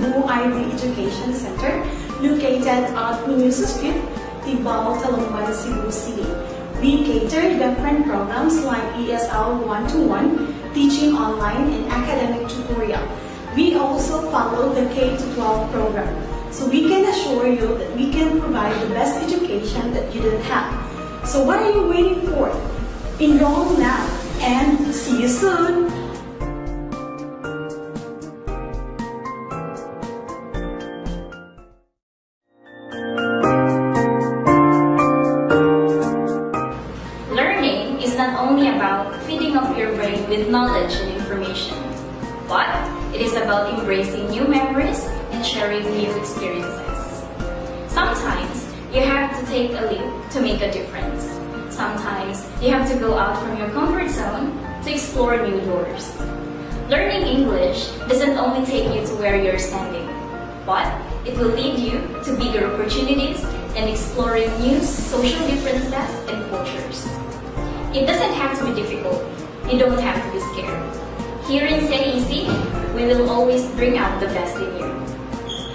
Ivy Education Center located at Minusa Street, Tibao, Talamban, Cebu City. We cater different programs like ESL 1-to-1, teaching online, and academic tutorial. We also follow the K-12 program. So we can assure you that we can provide the best education that you don't have. So what are you waiting for? Enroll now and see you soon! Not only about feeding up your brain with knowledge and information, but it is about embracing new memories and sharing new experiences. Sometimes you have to take a leap to make a difference. Sometimes you have to go out from your comfort zone to explore new doors. Learning English doesn't only take you to where you're standing, but it will lead you to bigger opportunities and exploring new social differences and cultures. It doesn't have to be difficult. You don't have to be scared. Here in CIEC, we will always bring out the best in you.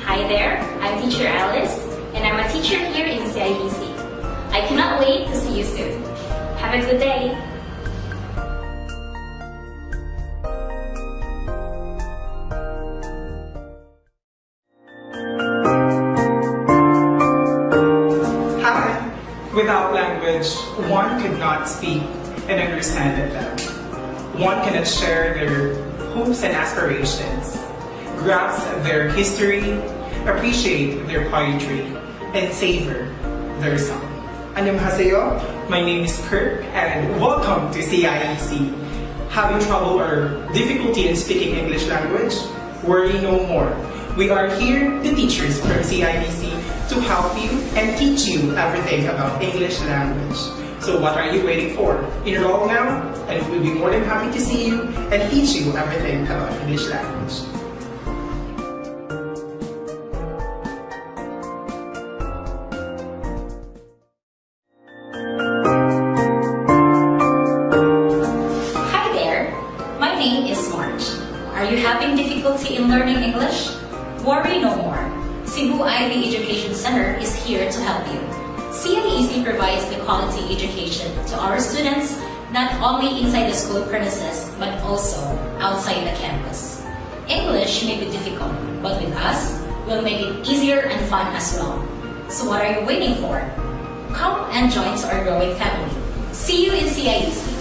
Hi there, I'm teacher Alice, and I'm a teacher here in CIEC. I cannot wait to see you soon. Have a good day. One could not speak and understand them. One cannot share their hopes and aspirations, grasp their history, appreciate their poetry, and savor their song. Annyeonghaseyo, my name is Kirk and welcome to CIEC. Having trouble or difficulty in speaking English language? Worry no more. We are here, to teach from CIEC, to help you and teach you everything about English language. So what are you waiting for? Enroll now and we'll be more than happy to see you and teach you everything about English language. Are you having difficulty in learning English? Worry no more. Cebu Ivy Education Center is here to help you. CIEC provides the quality education to our students not only inside the school premises but also outside the campus. English may be difficult, but with us, we'll make it easier and fun as well. So what are you waiting for? Come and join our growing family. See you in CIEC.